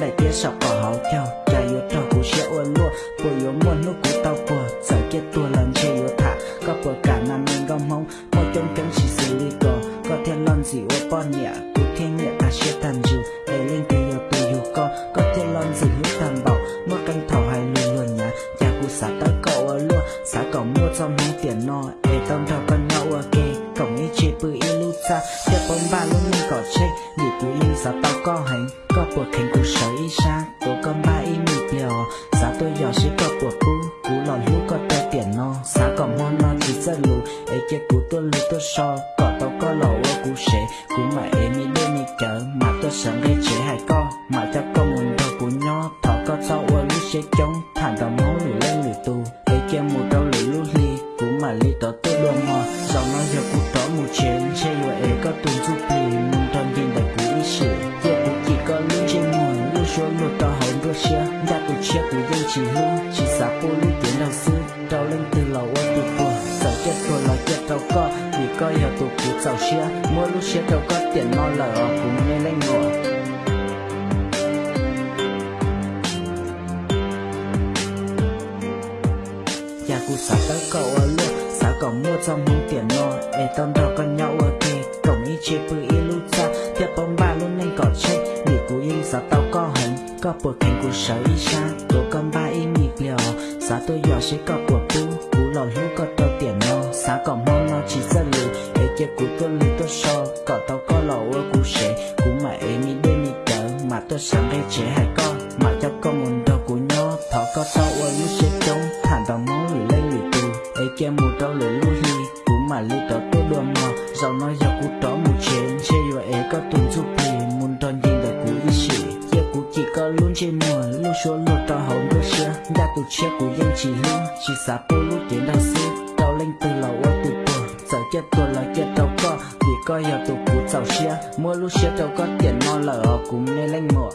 lại tiếc háo lúc cú tao Giờ tua lần thả Có cả năm mình gom mông chỉ xử lý Có lon gì Cú thiên ta dù co Có lon gì bảo thảo hay Chả cú mua cho mong tiền no Ê tâm thảo con nhau ua kê Cổng ý bự bóng có hành Có bùa khen cú sở ý xa Tổ con ba ý mì bèo Xả tôi nhỏ xí có bùa cú Cú lò lú có tơ tiền no. Xả có mong no chỉ ra lù, Ê chê cú tôi lù tôi so. Có tao có lò ua cú xế Cú mà em mi đê mi chở. Mà tôi sẵn gây chế hai co, Mà chắc có muốn đầu cú nhỏ Thọ có sao ua lú xế chống Thản tao máu lù lên lù tù. Ê chê mù đâu lù lú ly, Cú mà ly tao tôi đua mò. Dòng nó giờ cú tỏ mù chiến Chê ua ê có tùn giúp lì Đã tù chia dân chỉ hư Chỉ giả cô lưu tiến đầu sư. Đau lên từ lầu ô tù bùa Sợ chết tôi là chết đâu có. Vì có giờ tù cú giàu chia Mua lúc chết đâu có tiền no lờ cũng mê lên ngồi Nhà cụ xả tới cậu ở luôn Xả cậu mua cho mong tiền no Ê tâm đào con nhau ở kề, Cổng ý chế bự ý lưu ra Tiếp bóng ba luôn nên cỏ chết Nghỉ cụ yên xả tao có hành Có bùa khen cú sở ý xa Tổ ba mì tôi lò tiền no Xả mong nó chỉ ra lù Ê chế cú tôi lù tôi so. Cậu tao có lò ở cú sẽ Cú mà ê mi đê mi chở Mà tôi sẵn gây chế hai con Mà cho con muốn đâu cú nhỏ Thọ có tao ở lúc sẽ trống Thản tao máu lù lên lù tù. Ê kia mù tao lù lù hi, Cú mà lù tao tôi đua mò. Dạo nói giờ cú tỏ mù chén chế yo ê có tuần giúp bì Muốn tròn gì luôn trên mùa Lúc số lột tao hồng đôi xưa Đã tụ chết của dân chỉ luôn Chỉ xả bố lúc tiến đa sư Tao lên từ lầu ở từ bờ Giờ chết tôi là chết đâu có. Vì coi hiểu tụ cú giàu xia Mua lúc xia đâu có tiền no lỡ, cũng nên lên mùa